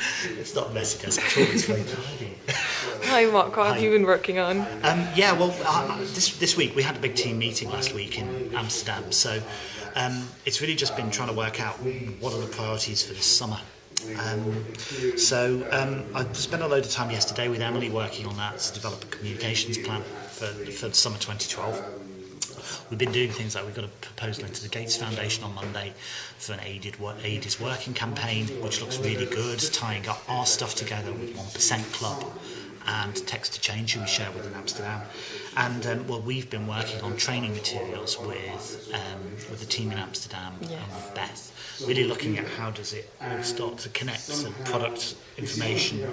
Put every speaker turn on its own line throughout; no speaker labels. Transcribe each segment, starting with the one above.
It's not a messy desk at all, it's very tidy.
Hi Mark, what have you been working on?
Um, yeah, well, uh, this, this week we had a big team meeting last week in Amsterdam, so um, it's really just been trying to work out what are the priorities for this summer. Um, so um, I spent a load of time yesterday with Emily working on that to develop a communications plan for, for summer 2012. We've been doing things like we've got a proposal into the Gates Foundation on Monday for an aided aid is working campaign, which looks really good, tying up our stuff together with 1% Club and Text to Change, who we share with in Amsterdam. And um, well, we've been working on training materials with um, with the team in Amsterdam
yeah.
and with Beth, really looking at how does it all start to connect the product information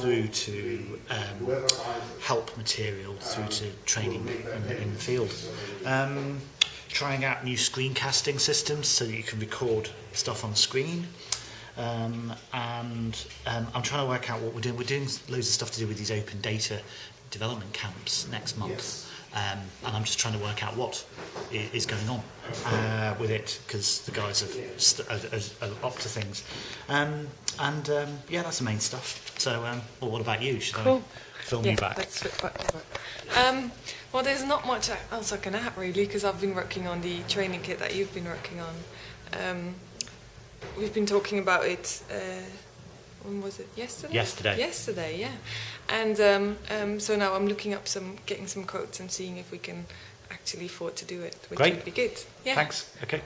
through to um, help material through to training in in the field. Um, trying out new screencasting systems so that you can record stuff on screen. Um, and um, I'm trying to work out what we're doing. We're doing loads of stuff to do with these open data development camps next month. Um, and I'm just trying to work out what i- is going on uh, with it because the guys have st- are, are, are up to things. Um, and um, yeah, that's the main stuff. So, um, well, what about you? Should
Cool.
I film
yeah,
you back?
That's it, whatever. Um, well, there's not much else I can add really because I've been working on the training kit that you've been working on. we've been talking about it. Uh, when was it? Yesterday.
Yesterday.
Yesterday, yeah. And um, um, so now I'm looking up some, getting some quotes and seeing if we can actually afford to do it, which
Great.
would be good. Yeah.
Thanks. Okay.